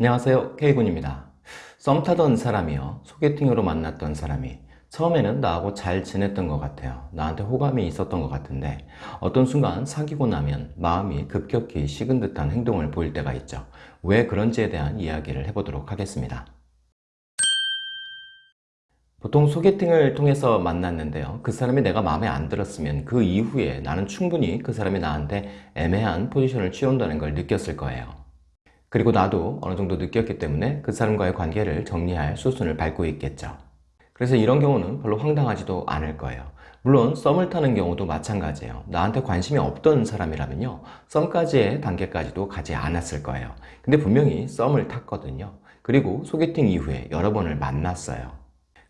안녕하세요. K군입니다. 썸 타던 사람이요. 소개팅으로 만났던 사람이 처음에는 나하고 잘 지냈던 것 같아요. 나한테 호감이 있었던 것 같은데 어떤 순간 사귀고 나면 마음이 급격히 식은 듯한 행동을 보일 때가 있죠. 왜 그런지에 대한 이야기를 해보도록 하겠습니다. 보통 소개팅을 통해서 만났는데요. 그 사람이 내가 마음에 안 들었으면 그 이후에 나는 충분히 그 사람이 나한테 애매한 포지션을 취한다는 걸 느꼈을 거예요 그리고 나도 어느 정도 느꼈기 때문에 그 사람과의 관계를 정리할 수순을 밟고 있겠죠. 그래서 이런 경우는 별로 황당하지도 않을 거예요. 물론 썸을 타는 경우도 마찬가지예요. 나한테 관심이 없던 사람이라면요. 썸까지의 단계까지도 가지 않았을 거예요. 근데 분명히 썸을 탔거든요. 그리고 소개팅 이후에 여러 번을 만났어요.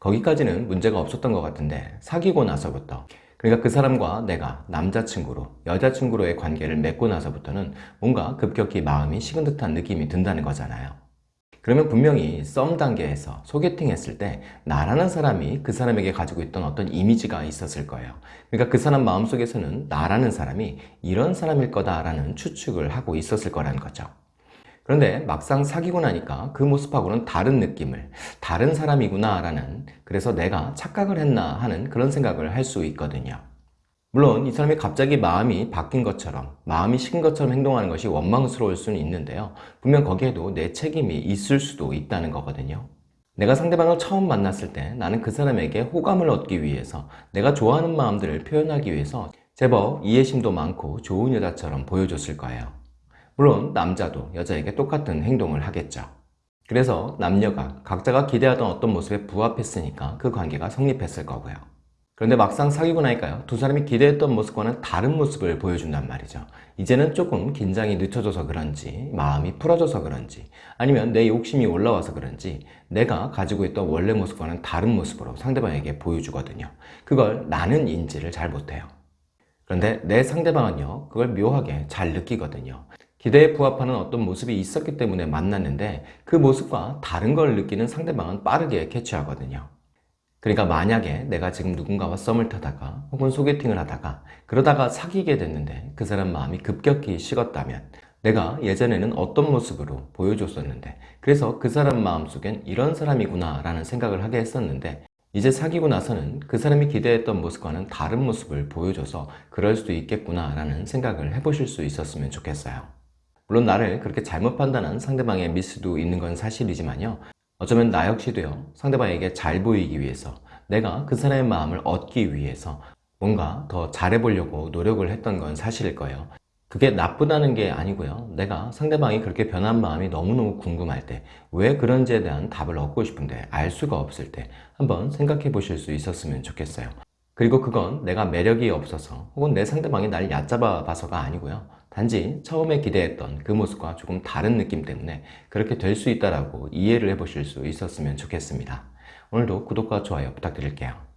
거기까지는 문제가 없었던 것 같은데 사귀고 나서부터 그러니까 그 사람과 내가 남자친구로 여자친구로의 관계를 맺고 나서부터는 뭔가 급격히 마음이 식은 듯한 느낌이 든다는 거잖아요. 그러면 분명히 썸 단계에서 소개팅 했을 때 나라는 사람이 그 사람에게 가지고 있던 어떤 이미지가 있었을 거예요. 그러니까 그 사람 마음속에서는 나라는 사람이 이런 사람일 거다라는 추측을 하고 있었을 거라는 거죠 그런데 막상 사귀고 나니까 그 모습하고는 다른 느낌을 다른 사람이구나 라는 그래서 내가 착각을 했나 하는 그런 생각을 할 수 있거든요. 물론 이 사람이 갑자기 마음이 바뀐 것처럼 마음이 식은 것처럼 행동하는 것이 원망스러울 수는 있는데요. 분명 거기에도 내 책임이 있을 수도 있다는 거거든요. 내가 상대방을 처음 만났을 때 나는 그 사람에게 호감을 얻기 위해서 내가 좋아하는 마음들을 표현하기 위해서 제법 이해심도 많고 좋은 여자처럼 보여줬을 거예요 물론 남자도 여자에게 똑같은 행동을 하겠죠. 그래서 남녀가 각자가 기대하던 어떤 모습에 부합했으니까 그 관계가 성립했을 거고요. 그런데 막상 사귀고 나니까요. 두 사람이 기대했던 모습과는 다른 모습을 보여준단 말이죠. 이제는 조금 긴장이 늦춰져서 그런지 마음이 풀어져서 그런지 아니면 내 욕심이 올라와서 그런지 내가 가지고 있던 원래 모습과는 다른 모습으로 상대방에게 보여주거든요. 그걸 나는 인지를 잘 못해요. 그런데 내 상대방은요 그걸 묘하게 잘 느끼거든요 기대에 부합하는 어떤 모습이 있었기 때문에 만났는데 그 모습과 다른 걸 느끼는 상대방은 빠르게 캐치하거든요. 그러니까 만약에 내가 지금 누군가와 썸을 타다가 혹은 소개팅을 하다가 그러다가 사귀게 됐는데 그 사람 마음이 급격히 식었다면 내가 예전에는 어떤 모습으로 보여줬었는데 그래서 그 사람 마음속엔 이런 사람이구나 라는 생각을 하게 했었는데 이제 사귀고 나서는 그 사람이 기대했던 모습과는 다른 모습을 보여줘서 그럴 수도 있겠구나 라는 생각을 해보실 수 있었으면 좋겠어요 물론 나를 그렇게 잘못 판단한 상대방의 미스도 있는 건 사실이지만요. 어쩌면 나 역시도요. 상대방에게 잘 보이기 위해서 내가 그 사람의 마음을 얻기 위해서 뭔가 더 잘해보려고 노력을 했던 건 사실일 거예요. 그게 나쁘다는 게 아니고요. 내가 상대방이 그렇게 변한 마음이 너무너무 궁금할 때 왜 그런지에 대한 답을 얻고 싶은데 알 수가 없을 때 한번 생각해 보실 수 있었으면 좋겠어요. 그리고 그건 내가 매력이 없어서 혹은 내 상대방이 날 얕잡아 봐서가 아니고요 단지 처음에 기대했던 그 모습과 조금 다른 느낌 때문에 그렇게 될 수 있다고 이해를 해보실 수 있었으면 좋겠습니다. 오늘도 구독과 좋아요 부탁드릴게요.